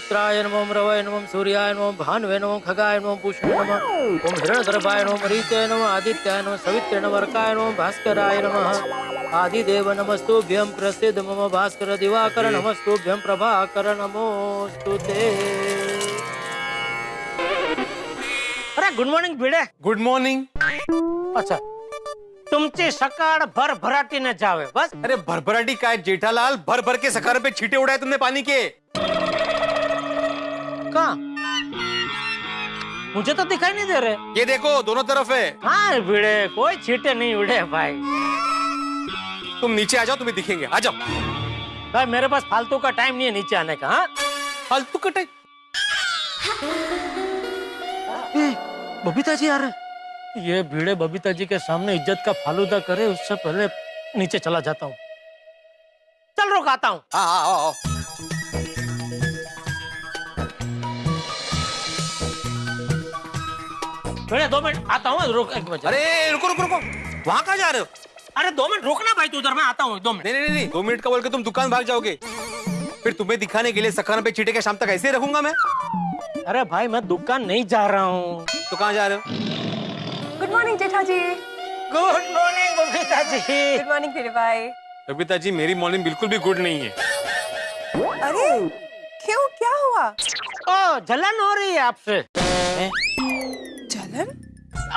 मित्राय नमः रवय नमः सूर्याय नमः भानुवे नमः खगाय नमः पुष्णे नमः। ओम हिरण्यगर्भाय नमः मरीचाय नमः आदित्याय नमः सवित्रे नमः अर्काय नमः भास्कराय नमः। आदिदेव नमस्तुभ्यं प्रसिद्ध मम भास्कर दिवाकर नमस्तुभ्यं प्रभाकर नमोस्तु अरे good morning Bhide. Good morning अच्छा तुमची सकाळ भरभराटीने जावे बस। अरे भरभराटी काय? जेठालाल भर भर के सखार पे छींटे उड़ाए तुमने पानी के। कहा? मुझे तो दिखाई नहीं दे रहे। ये देखो दोनों तरफ़ है। हाँ भिड़े कोई छीटे नहीं उड़े भाई। तुम नीचे आ जाओ तुम्हें दिखेंगे। आ जाओ। भाई मेरे पास फालतू का टाइम नहीं है नीचे आने का हाँ? फालतू कटे ए, बबीता जी आ रहे। ये भीड़े बबीता जी के सामने इज़्ज़त का फालूदा करे उससे पहले नीचे चला जाता हूँ। चल रुक आता हूँ। भीड़े दो मिनट आता हूँ रुक एक मिनट अरे रुको रुको रुको। वहाँ कहाँ जा रहे हो? अरे दो मिनट रुकना भाई तू उधर मैं आता हूँ दो मिनट। नहीं नहीं दो मिनट का बोल के तुम दुकान भाग जाओगे। फिर तुम्हें दिखाने के लिए सखान पे छींटे के शाम तक ऐसे ही रखूँगा मैं। अरे भाई मैं दुकान नहीं जा रहा हूँ। तो कहाँ जा रहे हो? Good morning Jetha ji good morning Babita ji good morning फिर भाई। कविता जी मेरी मॉर्निंग बिल्कुल भी गुड नहीं है। अरे क्यों क्या हुआ? ओ जलन हो रही है आपसे।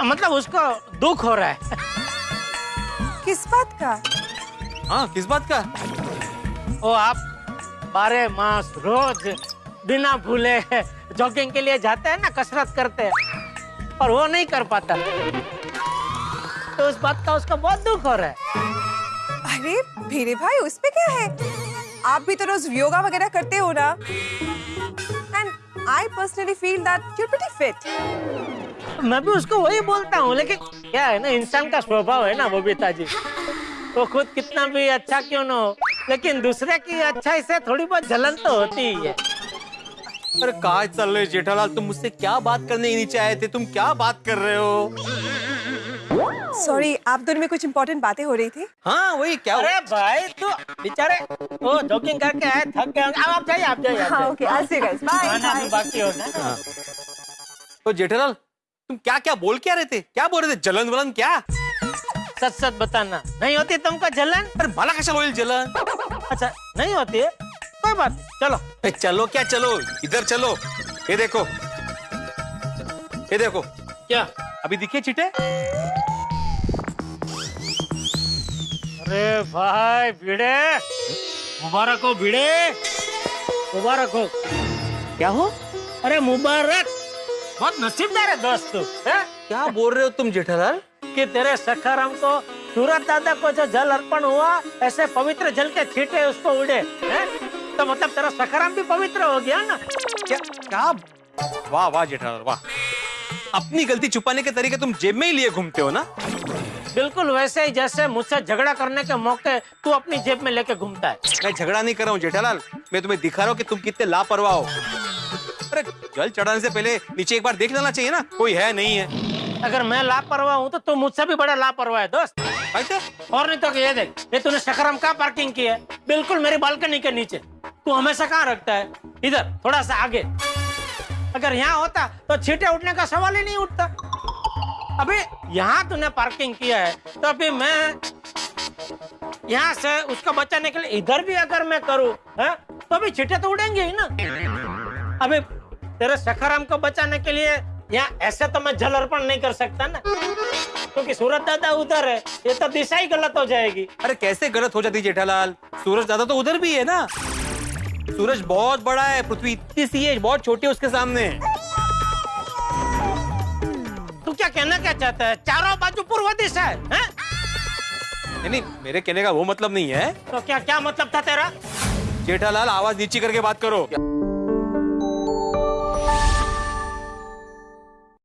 मतलब उसको दुख हो रहा है। किस बात का? हाँ किस बात का? ओ आप बारह मास रोज बिना भूले जॉगिंग के लिए जाते हैं ना कसरत करते हैं और वो नहीं कर पाता। तो उस बात का उसका बहुत दुख हो रहा है। अरे भीरे भाई उसमें क्या है? आप भी तो रोज योगा वगैरह करते हो ना। And I personally feel that you are pretty fit मैं भी उसको वही बोलता हूँ लेकिन क्या है ना इंसान का स्वभाव है ना बबीता जी वो खुद कितना भी अच्छा क्यों ना हो लेकिन दूसरे की अच्छाई से थोड़ी बहुत जलन तो होती ही है। अरे कहा चल रहे जेठालाल तुम मुझसे क्या बात करने ही नीचे आए थे? तुम क्या बात कर रहे हो? सॉरी आप दोनों में कुछ इम्पोर्टेंट बातें हो रही थी? हाँ वही क्या अरे भाई तू बेचारे वो जॉगिंग करके आए थक गए अब आप जाइए आप जाइए हाँ जाइए। ओके सी गाइस बाय बाकी हो ना। तो जेठालाल तुम क्या क्या बोल क्या रहे थे? क्या बोल रहे थे? जलन वलन क्या? सच सच बताना। नहीं होती तुमको जलन? अरे मला कशा होईल जलन। अच्छा नहीं होती है? कोई बात चलो। चलो क्या चलो? इधर चलो। ये देखो। ये देखो। क्या? अभी दिखे चिटे? अरे भाई भिड़े। मुबारक हो भिड़े। मुबारक हो। क्या हो? अरे मुबारक। बहुत नसीबदार है दोस्त तू क्या बोल रहे हो तुम जेठालाल? कि तेरे सखाराम को सूरत दादा को जो जल अर्पण हुआ ऐसे पवित्र जल के छीटे उसको उड़े हैं? तो मतलब तेरा सखाराम भी पवित्र हो गया ना? क्या क्या? वाह वाह जेठालाल वाह। अपनी गलती छुपाने के तरीके तुम जेब में ही लिए घूमते हो ना? बिल्कुल वैसे ही जैसे मुझसे झगड़ा करने के मौके तू अपनी जेब में लेके घूमता है। मैं झगड़ा नहीं कर रहा हूँ जेठालाल। मैं तुम्हें दिखा रहा हूँ कि तुम कितने लापरवाह हो। अरे जल चढ़ाने से पहले नीचे एक बार देख लेना चाहिए ना कोई है नहीं है। अगर मैं लापरवाह हूँ तो तू मुझसे भी बड़ा लापरवाह है दोस्त। ऐसे और नहीं तो ये देख ये तूने शकरम कहाँ पार्किंग की है। बिल्कुल मेरी बालकनी के नीचे। तू हमेशा कहाँ रखता है? इधर थोड़ा सा आगे। अगर यहाँ होता तो छींटे उठने का सवाल ही नहीं उठता। अभी यहाँ तूने पार्किंग किया है तो अभी मैं यहाँ से उसको बचाने के लिए इधर भी अगर मैं करूँ तो अभी छींटे तो उड़ेंगे ही ना। अभी तेरे सखाराम को बचाने के लिए यहाँ ऐसे तो मैं जल अर्पण नहीं कर सकता ना। क्योंकि सूरत दादा उधर है ये तो दिशा ही गलत हो जाएगी। अरे कैसे गलत हो जाती जेठालाल? सूरज दादा तो उधर भी है ना। सूरज बहुत बड़ा है पृथ्वी इतनी सी है बहुत छोटी है उसके सामने। तू क्या कहना क्या चाहता है? चारों बाजू पूर्व दिशा है, हैं? नहीं नहीं मेरे कहने का वो मतलब नहीं है। तो क्या क्या मतलब था तेरा? जेठालाल आवाज़ नीचे करके बात करो।